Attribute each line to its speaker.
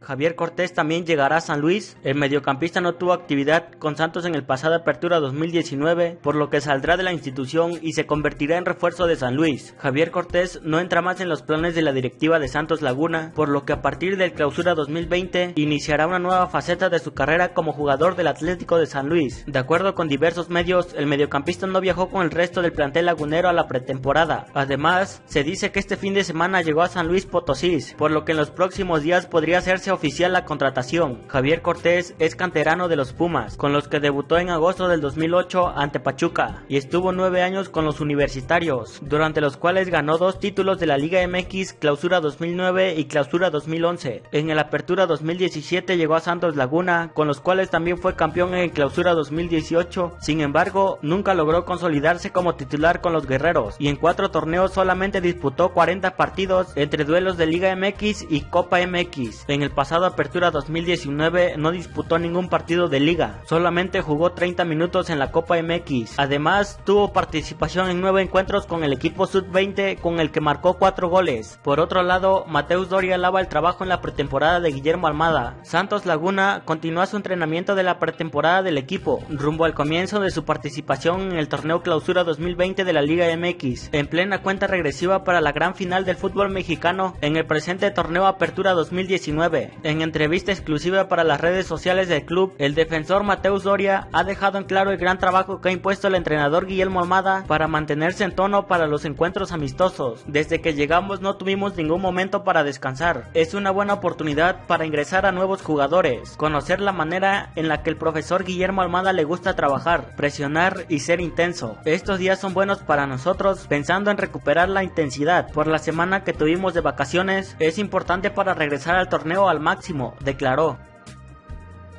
Speaker 1: Javier Cortés también llegará a San Luis. El mediocampista no tuvo actividad con Santos en el pasado Apertura 2019, por lo que saldrá de la institución y se convertirá en refuerzo de San Luis. Javier Cortés no entra más en los planes de la directiva de Santos Laguna, por lo que a partir del Clausura 2020 iniciará una nueva faceta de su carrera como jugador del Atlético de San Luis. De acuerdo con diversos medios, el mediocampista no viajó con el resto del plantel lagunero a la pretemporada. Además, se dice que este fin de semana llegó a San Luis Potosí, por lo que en los próximos días podría hacerse oficial la contratación. Javier Cortés es canterano de los Pumas, con los que debutó en agosto del 2008 ante Pachuca y estuvo nueve años con los universitarios, durante los cuales ganó dos títulos de la Liga MX Clausura 2009 y Clausura 2011. En el Apertura 2017 llegó a Santos Laguna, con los cuales también fue campeón en Clausura 2018. Sin embargo, nunca logró consolidarse como titular con los guerreros y en cuatro torneos solamente disputó 40 partidos entre duelos de Liga MX y Copa MX. En el pasado Apertura 2019 no disputó ningún partido de liga, solamente jugó 30 minutos en la Copa MX. Además, tuvo participación en nueve encuentros con el equipo Sub-20 con el que marcó cuatro goles. Por otro lado, Mateus Doria alaba el trabajo en la pretemporada de Guillermo Almada. Santos Laguna continúa su entrenamiento de la pretemporada del equipo, rumbo al comienzo de su participación en el torneo Clausura 2020 de la Liga MX, en plena cuenta regresiva para la gran final del fútbol mexicano en el presente torneo Apertura 2019. En entrevista exclusiva para las redes sociales del club, el defensor Mateus Doria ha dejado en claro el gran trabajo que ha impuesto el entrenador Guillermo Almada para mantenerse en tono para los encuentros amistosos. Desde que llegamos no tuvimos ningún momento para descansar. Es una buena oportunidad para ingresar a nuevos jugadores, conocer la manera en la que el profesor Guillermo Almada le gusta trabajar, presionar y ser intenso. Estos días son buenos para nosotros pensando en recuperar la intensidad. Por la semana que tuvimos de vacaciones es importante para regresar al torneo máximo, declaró.